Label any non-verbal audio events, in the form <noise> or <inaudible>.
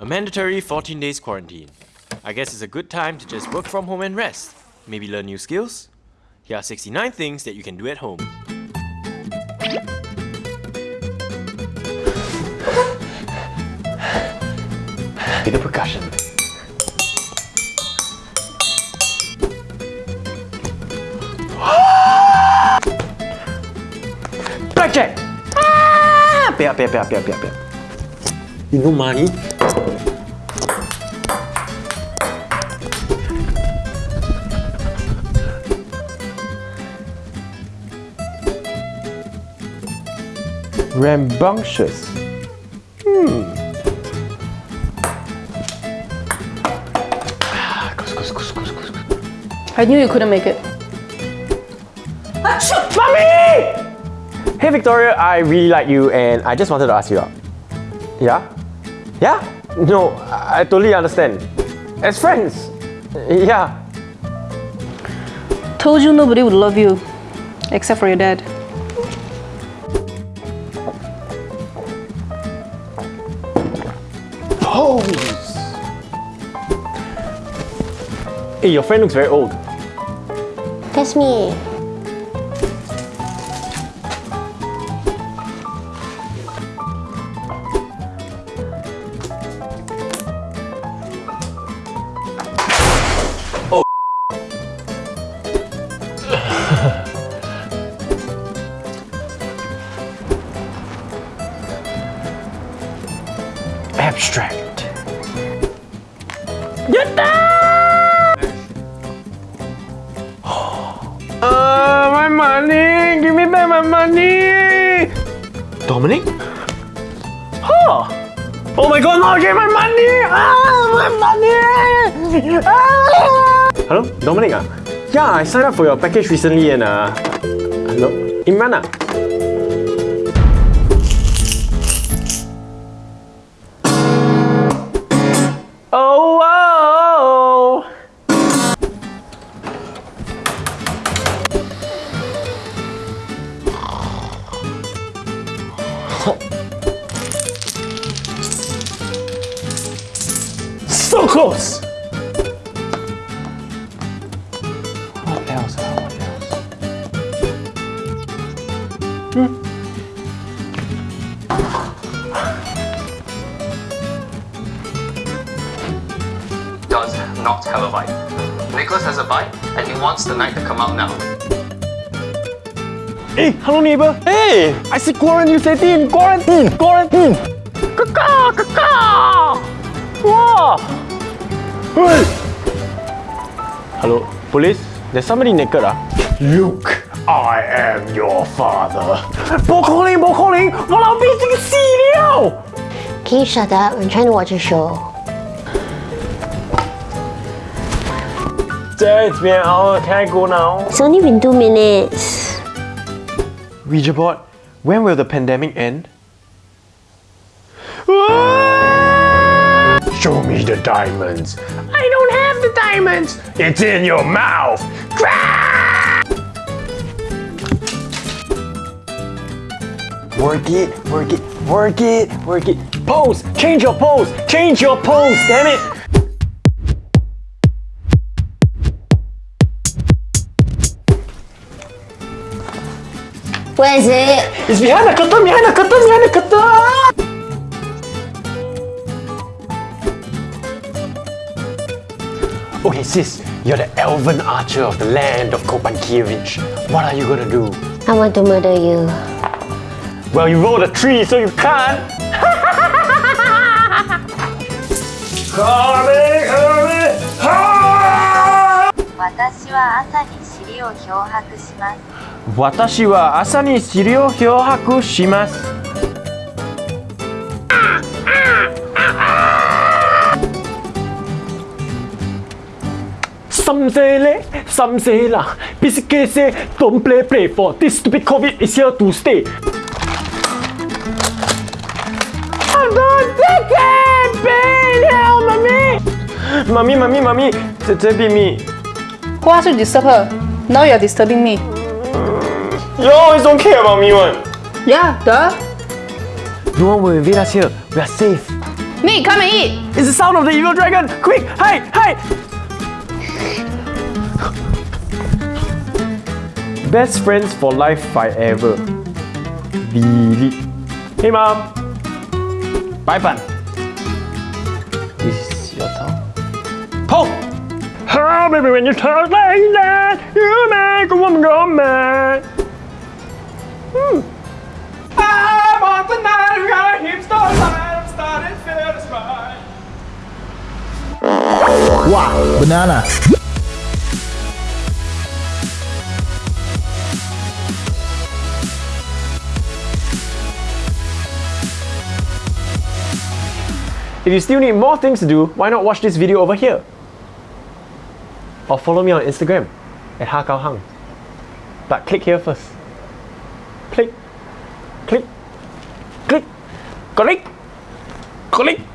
A mandatory 14 days quarantine. I guess it's a good time to just work from home and rest. Maybe learn new skills? Here are 69 things that you can do at home. With the percussion. Blackjack! Ah! Pay up, pay up, pay up, pay up, pay up, pay up. You know money? Rambunctious. Hmm. Ah, goose, goose, goose, goose, goose, goose. I knew you couldn't make it. Mommy! Hey Victoria, I really like you and I just wanted to ask you out. Yeah? Yeah? No, I, I totally understand. As friends. Yeah. Told you nobody would love you, except for your dad. Hey, your friend looks very old. That's me. Abstract. Uh, Back my money! Dominic? Huh! Oh my god, no, give my money! Ah, my money! Ah! Hello, Dominic ah? Yeah, I signed up for your package recently and uh... Hello? Imran ah? So close! What else? What else? Hmm. does not have a bite. Nicholas has a bite and he wants the knight to come out now. Hey, hello neighbor. Hey, I see quarantine, you quarantine, quarantine. Kaka, kaka. Wow. Hey. Hello, police. There's somebody naked ah. Look, I am your father. 不可能，不可能，我老逼这个死了。 Can you shut up? I'm trying to watch a show. 这边 hour can I go now? It's only been two minutes. Ouija board, when will the pandemic end? <laughs> Show me the diamonds. I don't have the diamonds. It's in your mouth. Work it, work it, work it, work it. Pose, change your pose, change your pose, damn it. Where is it? It's behind the curtain, behind the curtain, behind the curtain. Okay, sis, you're the elven archer of the land of Kopankiewicz. What are you gonna do? I want to murder you. Well, you rolled a tree, so you can't. Coming, coming, ah! 私は朝に尻を漂白します。 私は朝に尻を漂白します。Some say le, some say la. Basically say, don't play play for this stupid COVID is here to stay. I'm not taking pain, help mommy. Mommy, mommy, mommy, 这这边 me. Who asked you to disturb her? Now you're disturbing me. You always don't care about me one. Yeah, duh. No one will invade us here. We are safe. Me, come and eat. It's the sound of the evil dragon! Quick! Hey! Hey! Best friends for life forever. Delete. Hey mom! Bye bun. This is your town. Paul! Oh, baby, when you talk like that, you make a woman go mad. Hmm. I'm on tonight, we got a hipster life, I'm starting to feel this right. Wow, banana. If you still need more things to do, why not watch this video over here? Or follow me on Instagram at HaKaoHang. But click here first. Click, click, click, click, click.